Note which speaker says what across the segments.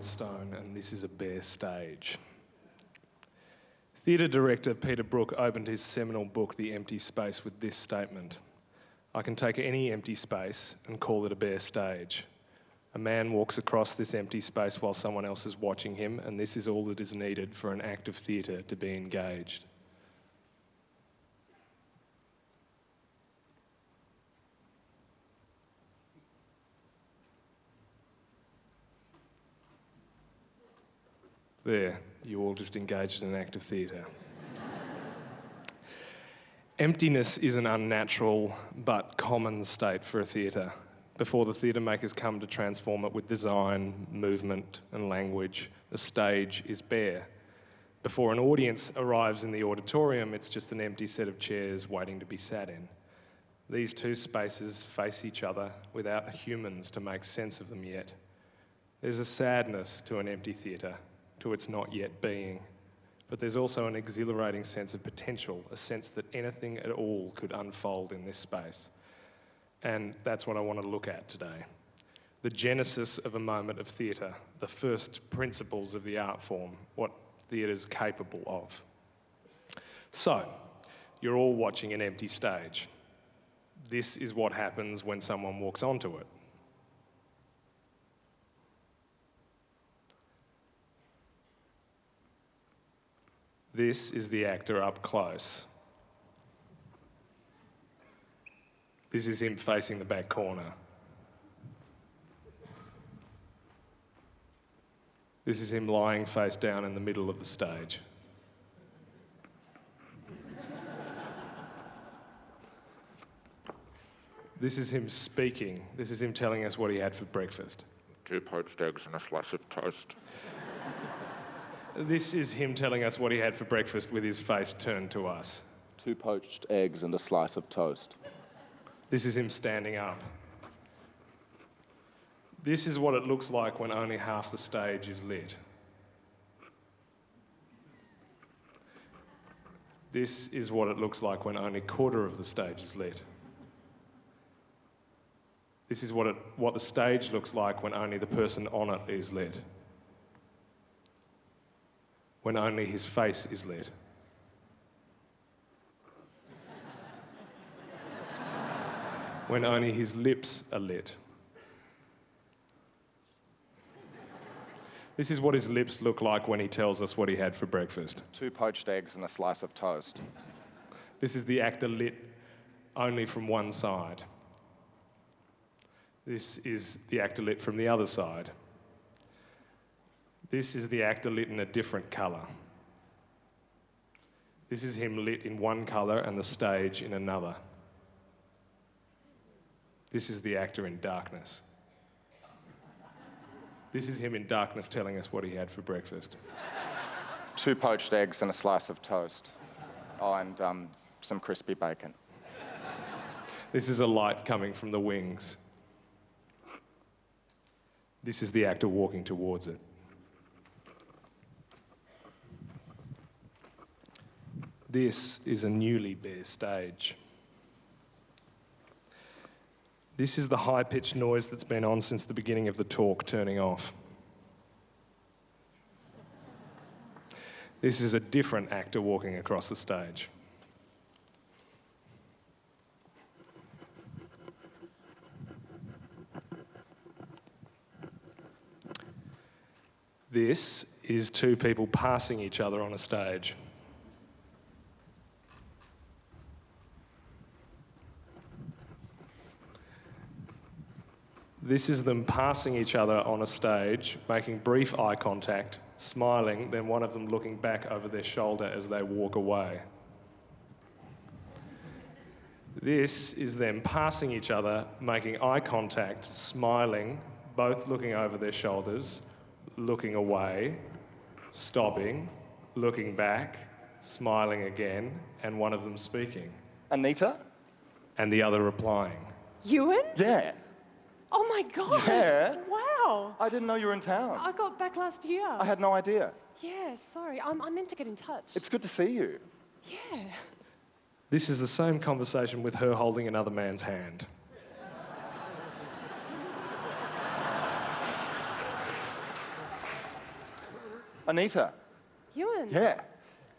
Speaker 1: And this is a bare stage. Theatre director Peter Brook opened his seminal book, The Empty Space, with this statement I can take any empty space and call it a bare stage. A man walks across this empty space while someone else is watching him, and this is all that is needed for an act of theatre to be engaged. There, you all just engaged in an act of theatre. Emptiness is an unnatural but common state for a theatre. Before the theatre makers come to transform it with design, movement, and language, the stage is bare. Before an audience arrives in the auditorium, it's just an empty set of chairs waiting to be sat in. These two spaces face each other without humans to make sense of them yet. There's a sadness to an empty theatre, to its not yet being. But there's also an exhilarating sense of potential, a sense that anything at all could unfold in this space. And that's what I want to look at today. The genesis of a moment of theatre, the first principles of the art form, what theatre is capable of. So, you're all watching an empty stage. This is what happens when someone walks onto it. This is the actor up close. This is him facing the back corner. This is him lying face down in the middle of the stage. this is him speaking. This is him telling us what he had for breakfast.
Speaker 2: Two poached eggs and a slice of toast.
Speaker 1: This is him telling us what he had for breakfast with his face turned to us.
Speaker 3: Two poached eggs and a slice of toast.
Speaker 1: This is him standing up. This is what it looks like when only half the stage is lit. This is what it looks like when only quarter of the stage is lit. This is what, it, what the stage looks like when only the person on it is lit. When only his face is lit. when only his lips are lit. This is what his lips look like when he tells us what he had for breakfast.
Speaker 3: Two poached eggs and a slice of toast.
Speaker 1: This is the actor lit only from one side. This is the actor lit from the other side. This is the actor lit in a different colour. This is him lit in one colour and the stage in another. This is the actor in darkness. This is him in darkness telling us what he had for breakfast.
Speaker 3: Two poached eggs and a slice of toast. Oh, and um, some crispy bacon.
Speaker 1: This is a light coming from the wings. This is the actor walking towards it. This is a newly bare stage. This is the high pitched noise that's been on since the beginning of the talk turning off. This is a different actor walking across the stage. This is two people passing each other on a stage. This is them passing each other on a stage, making brief eye contact, smiling, then one of them looking back over their shoulder as they walk away. This is them passing each other, making eye contact, smiling, both looking over their shoulders, looking away, stopping, looking back, smiling again, and one of them speaking,
Speaker 3: Anita?
Speaker 1: and the other replying.
Speaker 4: Ewan?
Speaker 3: Yeah.
Speaker 4: Oh my god!
Speaker 3: Yeah?
Speaker 4: Wow!
Speaker 3: I didn't know you were in town.
Speaker 4: I got back last year.
Speaker 3: I had no idea.
Speaker 4: Yeah, sorry. I'm, I meant to get in touch.
Speaker 3: It's good to see you.
Speaker 4: yeah.
Speaker 1: This is the same conversation with her holding another man's hand.
Speaker 3: Anita.
Speaker 4: Ewan.
Speaker 3: Yeah.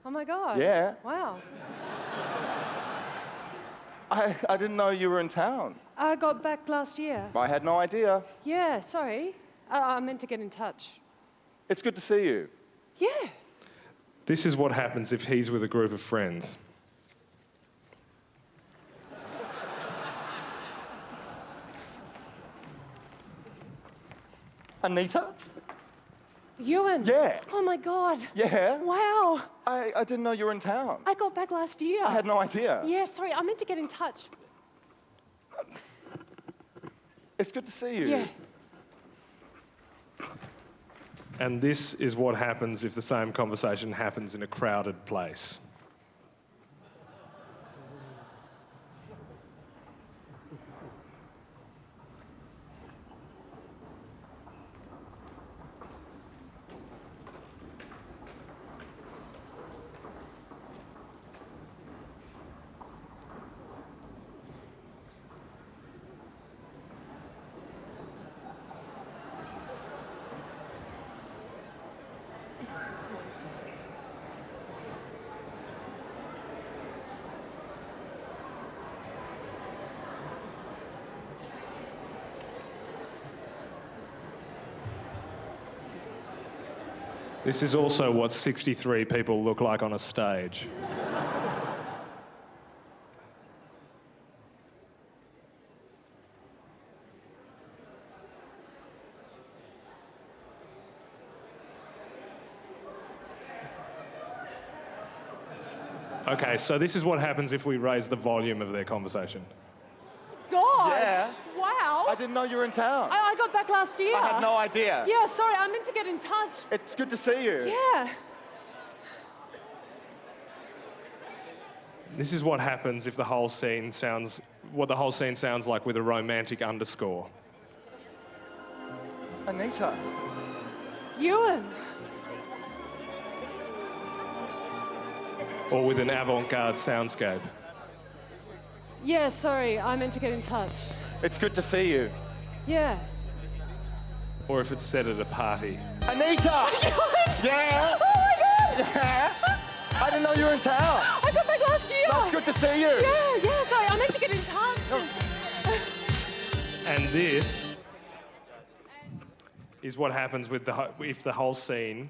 Speaker 4: Oh my God.
Speaker 3: Yeah.
Speaker 4: Wow.
Speaker 3: I, I didn't know you were in town.
Speaker 4: I got back last year.
Speaker 3: I had no idea.
Speaker 4: Yeah, sorry. I, I meant to get in touch.
Speaker 3: It's good to see you.
Speaker 4: Yeah.
Speaker 1: This is what happens if he's with a group of friends.
Speaker 3: Anita?
Speaker 4: Ewan.
Speaker 3: Yeah.
Speaker 4: Oh my God.
Speaker 3: Yeah.
Speaker 4: Wow.
Speaker 3: I, I didn't know you were in town.
Speaker 4: I got back last year.
Speaker 3: I had no idea.
Speaker 4: Yeah, sorry. I meant to get in touch.
Speaker 3: It's good to see you.
Speaker 4: Yeah.
Speaker 1: And this is what happens if the same conversation happens in a crowded place. This is also what 63 people look like on a stage. Okay, so this is what happens if we raise the volume of their conversation.
Speaker 4: God.
Speaker 3: Yeah.
Speaker 4: Wow.
Speaker 3: I didn't know you were in town.
Speaker 4: I, I got back last year.
Speaker 3: I had no idea.
Speaker 4: Yeah, sorry. I meant to get in touch.
Speaker 3: It's good to see you.
Speaker 4: Yeah.
Speaker 1: This is what happens if the whole scene sounds what the whole scene sounds like with a romantic underscore.
Speaker 3: Anita.
Speaker 4: Ewan.
Speaker 1: Or with an avant-garde soundscape.
Speaker 4: Yeah, sorry. I meant to get in touch.
Speaker 3: It's good to see you.
Speaker 4: Yeah.
Speaker 1: Or if it's set at a party.
Speaker 3: Anita! yeah?
Speaker 4: Oh my God.
Speaker 3: Yeah? I didn't know you were in town.
Speaker 4: I got back last year.
Speaker 3: It's good to see you.
Speaker 4: Yeah, yeah, sorry. I meant to get in touch.
Speaker 1: And this is what happens with the if the whole scene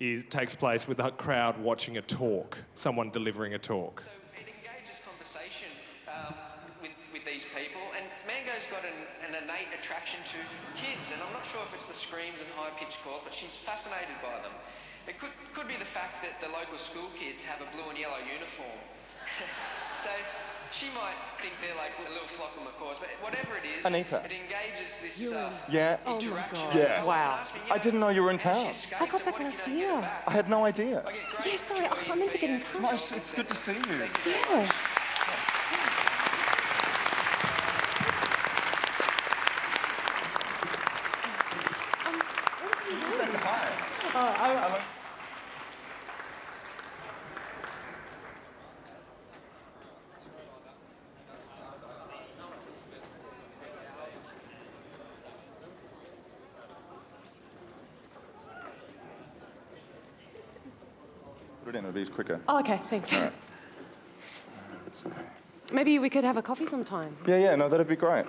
Speaker 1: is, takes place with the crowd watching a talk, someone delivering a talk.
Speaker 5: So it engages conversation um, with, with these people, and Mango's got an, an innate attraction to kids, and I'm not sure if it's the screams and high-pitched calls, but she's fascinated by them. It could, could be the fact that the local school kids have a blue and yellow uniform. so she might think they're like a little flock of macaws, but whatever it is,
Speaker 3: Anita.
Speaker 5: it engages this uh,
Speaker 3: Yeah?
Speaker 4: Oh my
Speaker 5: interaction.
Speaker 4: God.
Speaker 3: Yeah.
Speaker 4: Wow.
Speaker 5: ask me, you
Speaker 3: I didn't know you were in
Speaker 5: how did she
Speaker 3: town.
Speaker 4: I got back last
Speaker 5: you don't get
Speaker 4: year.
Speaker 3: I had no idea.
Speaker 5: I get great
Speaker 4: Yeah, sorry. I meant to get in touch.
Speaker 3: No, it's, it's good to see you.
Speaker 4: Yeah.
Speaker 3: Put it in, it'll be quicker.
Speaker 4: Oh, okay, thanks. Maybe we could have a coffee sometime.
Speaker 3: Yeah, yeah, no, that'd be great.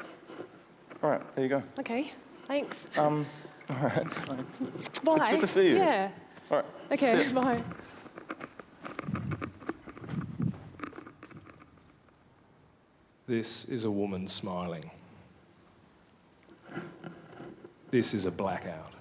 Speaker 3: All right, there you go.
Speaker 4: Okay, thanks.
Speaker 3: Um, all right.
Speaker 4: Bye.
Speaker 3: It's good to see you.
Speaker 4: Yeah.
Speaker 3: All right.
Speaker 4: Okay,
Speaker 3: See ya.
Speaker 4: bye.
Speaker 1: This is a woman smiling. This is a blackout.